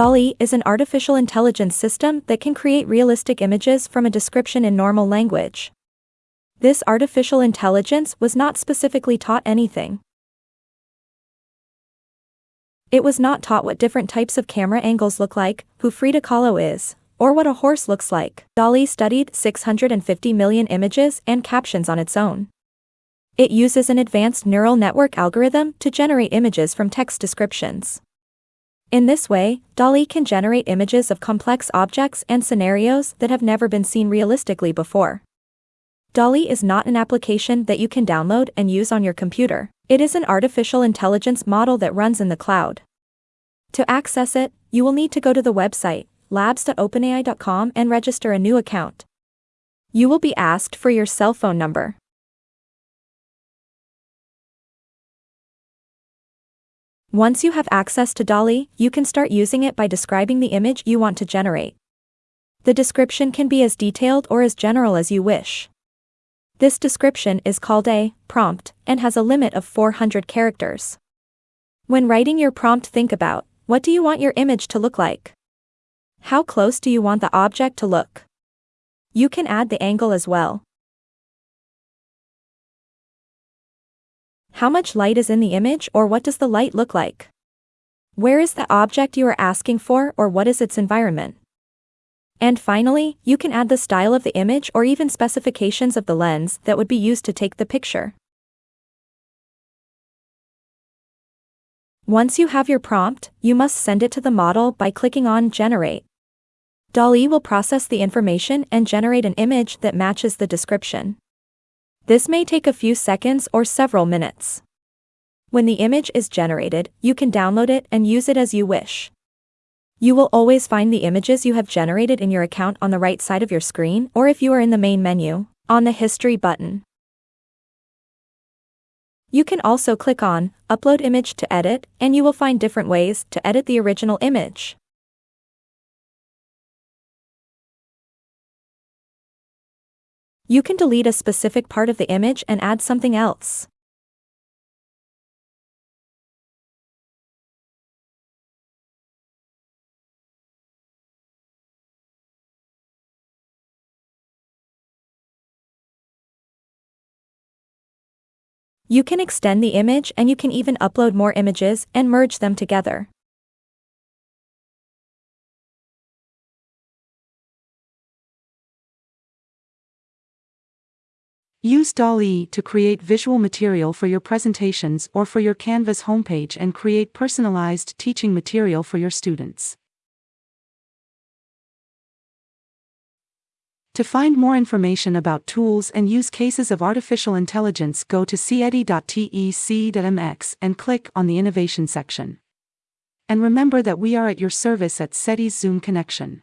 DALL-E is an artificial intelligence system that can create realistic images from a description in normal language. This artificial intelligence was not specifically taught anything. It was not taught what different types of camera angles look like, who Frida Kahlo is, or what a horse looks like. DALL-E studied 650 million images and captions on its own. It uses an advanced neural network algorithm to generate images from text descriptions. In this way, DALL-E can generate images of complex objects and scenarios that have never been seen realistically before. DALL-E is not an application that you can download and use on your computer. It is an artificial intelligence model that runs in the cloud. To access it, you will need to go to the website, labs.openai.com and register a new account. You will be asked for your cell phone number. Once you have access to DALL-E, you can start using it by describing the image you want to generate. The description can be as detailed or as general as you wish. This description is called a prompt and has a limit of 400 characters. When writing your prompt think about, what do you want your image to look like? How close do you want the object to look? You can add the angle as well. How much light is in the image or what does the light look like? Where is the object you are asking for or what is its environment? And finally, you can add the style of the image or even specifications of the lens that would be used to take the picture. Once you have your prompt, you must send it to the model by clicking on Generate. DALL-E will process the information and generate an image that matches the description. This may take a few seconds or several minutes. When the image is generated, you can download it and use it as you wish. You will always find the images you have generated in your account on the right side of your screen or if you are in the main menu, on the History button. You can also click on Upload Image to edit and you will find different ways to edit the original image. You can delete a specific part of the image and add something else. You can extend the image and you can even upload more images and merge them together. Use DALL-E to create visual material for your presentations or for your Canvas homepage and create personalized teaching material for your students. To find more information about tools and use cases of artificial intelligence go to ceti.tec.mx and click on the Innovation section. And remember that we are at your service at CETI's Zoom connection.